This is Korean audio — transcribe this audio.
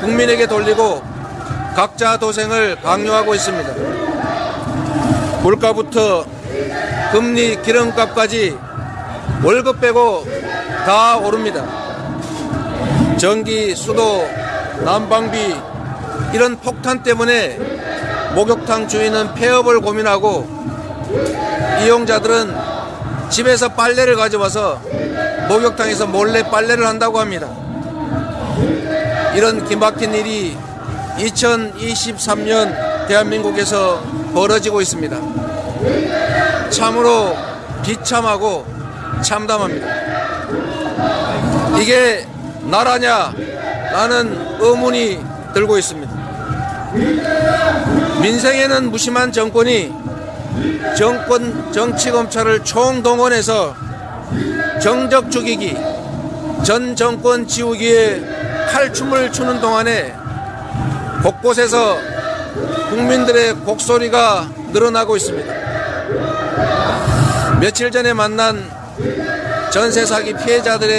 국민에게 돌리고 각자 도생을 강요하고 있습니다. 물가부터 금리 기름값까지 월급 빼고 다 오릅니다. 전기, 수도, 난방비 이런 폭탄 때문에 목욕탕 주인은 폐업을 고민하고 이용자들은 집에서 빨래를 가져와서 목욕탕에서 몰래 빨래를 한다고 합니다. 이런 기막힌 일이 2023년 대한민국에서 벌어지고 있습니다. 참으로 비참하고 참담합니다. 이게 나라냐? 라는 의문이 들고 있습니다. 민생에는 무심한 정권이 정권 정치 검찰을 총동원해서 정적 죽이기 전 정권 지우기에 칼춤을 추는 동안에 곳곳에서 국민들의 곡소리가 늘어나고 있습니다. 며칠 전에 만난 전세 사기 피해자들의